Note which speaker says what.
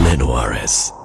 Speaker 1: Maneno Juarez.